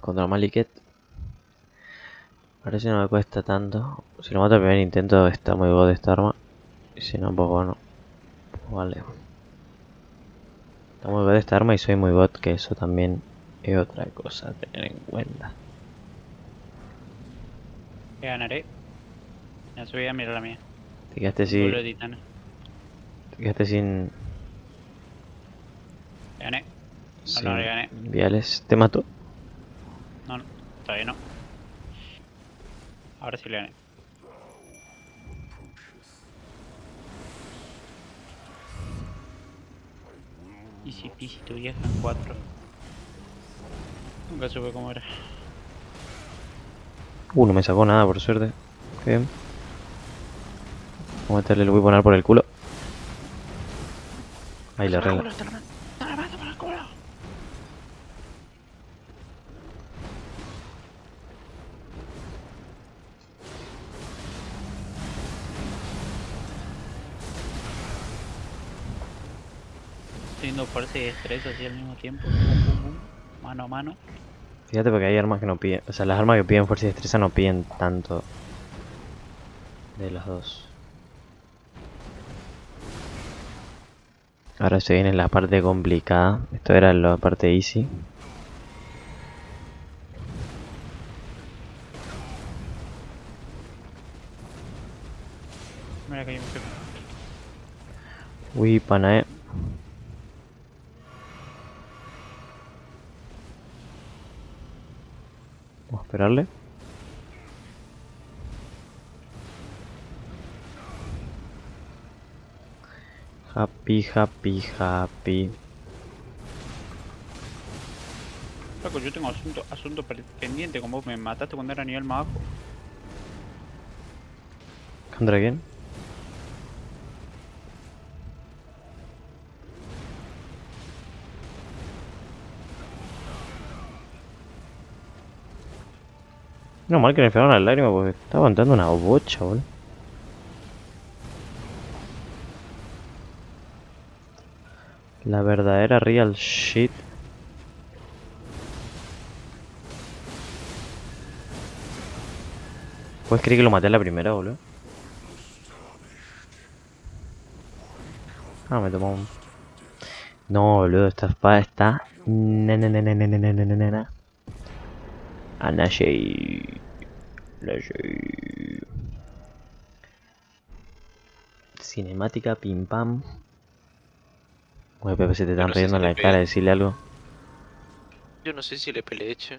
contra Maliket. Parece que no me cuesta tanto. Si lo mato al primer intento está muy god esta arma. Y si no, pues bueno. Pues vale. Está muy god esta arma y soy muy bot, que eso también es otra cosa a tener en cuenta. Ganaré. Ya subí a mirar la mía. Te quedaste sin. Te quedaste sin. Gané. sin no le gané. Viales. ¿Te mató? No, no, todavía no. Ahora sí le gané. Easy peasy tu vieja en 4. Nunca supe cómo era. Uh, no me sacó nada por suerte. Bien. Vamos a meterle el weaponar por el culo. Ahí la regla. Teniendo fuerza y estrés así al mismo tiempo. Mano a mano. Fíjate porque hay armas que no piden. O sea, las armas que piden fuerza y destreza no piden tanto. De las dos. Ahora se viene la parte complicada. Esto era la parte easy. Mira que hay un. Uy, pana, eh. Vamos a esperarle. Happy, happy, happy. Loco, yo tengo asunto, asunto pendiente con vos. Me mataste cuando era nivel más bajo. ¿Contra quién? No mal que le pegaron la lágrima porque está aguantando una bocha, boludo. La verdadera real shit. ¿Puedes creer que lo maté a la primera, boludo? Ah, me tomó un... No, boludo, esta espada está... na. Anashei. Anashei. Cinemática pim pam. Oye, Pepe, se te están no riendo en la cara, decirle algo. Yo no sé si le peleé, che.